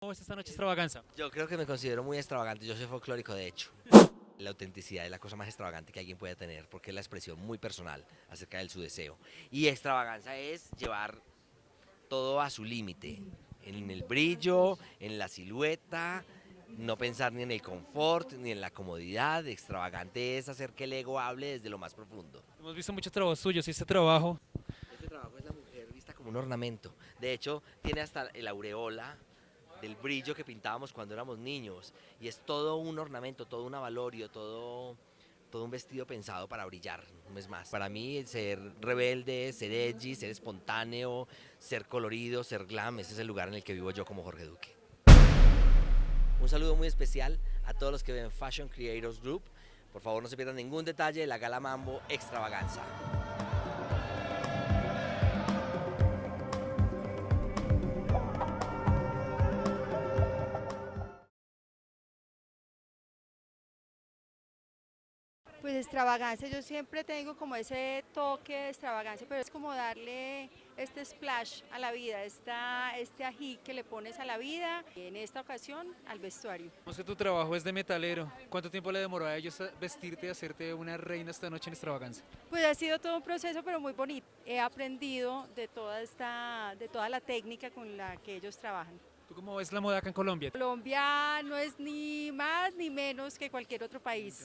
¿Cómo ves esta noche extravaganza? Yo creo que me considero muy extravagante, yo soy folclórico de hecho. La autenticidad es la cosa más extravagante que alguien puede tener porque es la expresión muy personal acerca de su deseo. Y extravaganza es llevar todo a su límite, en el brillo, en la silueta, no pensar ni en el confort ni en la comodidad. Extravagante es hacer que el ego hable desde lo más profundo. Hemos visto muchos trabajos suyos y este trabajo Este trabajo es la mujer vista como un ornamento. De hecho, tiene hasta el aureola del brillo que pintábamos cuando éramos niños. Y es todo un ornamento, todo un avalorio, todo, todo un vestido pensado para brillar, no es más. Para mí, ser rebelde, ser edgy, ser espontáneo, ser colorido, ser glam, ese es el lugar en el que vivo yo como Jorge Duque. Un saludo muy especial a todos los que ven Fashion Creators Group. Por favor, no se pierdan ningún detalle de la Gala Mambo Extravaganza. Pues extravagancia, yo siempre tengo como ese toque de extravagancia, pero es como darle este splash a la vida, esta, este ají que le pones a la vida, y en esta ocasión al vestuario. Vemos que tu trabajo es de metalero. ¿Cuánto tiempo le demoró a ellos vestirte y hacerte una reina esta noche en extravaganza? Pues ha sido todo un proceso, pero muy bonito. He aprendido de toda, esta, de toda la técnica con la que ellos trabajan. ¿Tú cómo ves la moda acá en Colombia? Colombia no es ni más ni menos que cualquier otro país.